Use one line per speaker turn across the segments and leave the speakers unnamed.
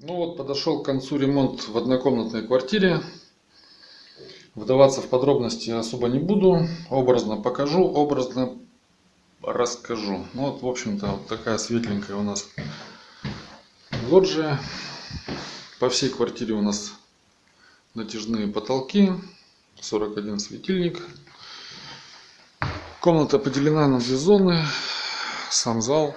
Ну вот подошел к концу ремонт в однокомнатной квартире. Вдаваться в подробности особо не буду. Образно покажу, образно расскажу. Ну вот, в общем-то, вот такая светленькая у нас лоджия. По всей квартире у нас натяжные потолки. 41 светильник. Комната поделена на две зоны. Сам зал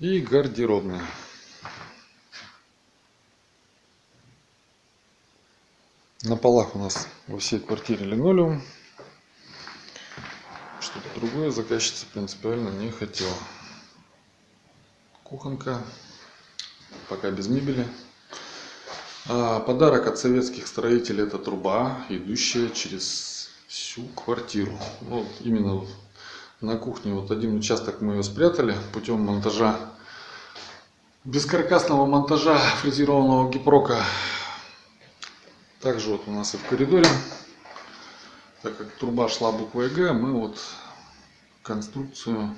и гардеробная. На полах у нас во всей квартире линолеум. Что-то другое заказчица принципиально не хотела. Кухонка. Пока без мебели. А подарок от советских строителей это труба, идущая через всю квартиру. Вот именно на кухне. Вот один участок мы ее спрятали путем монтажа бескаркасного монтажа фрезерованного гипрока. Также вот у нас и в коридоре. Так как труба шла буквой г мы вот конструкцию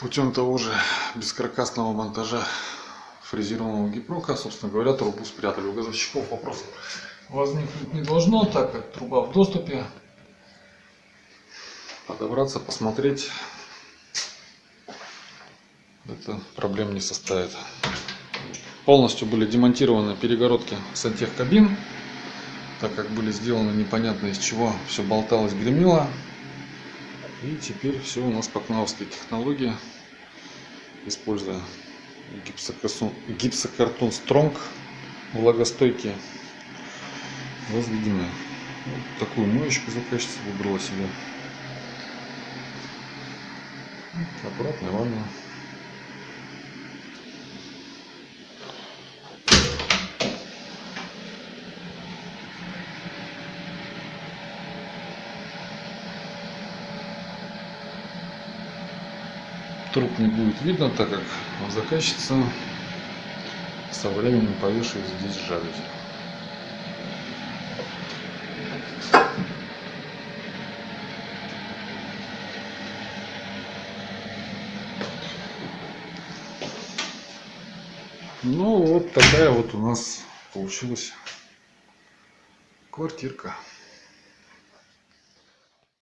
путем того же бескаркасного монтажа фрезерованного гипрока собственно говоря трубу спрятали. У газовщиков вопрос возникнуть не должно так как труба в доступе подобраться, посмотреть, это проблем не составит. Полностью были демонтированы перегородки сантехкабин, так как были сделаны непонятно из чего, все болталось, гремело. И теперь все у нас по кнауской технологии, используя гипсокартон, гипсокартон Стронг, влагостойкие, возведены. Вот такую моечку заказчица выбрала себе. Обратно ванна. Труп не будет видно, так как заказчица со временем повешает здесь жалюзи. Ну вот такая вот у нас получилась квартирка.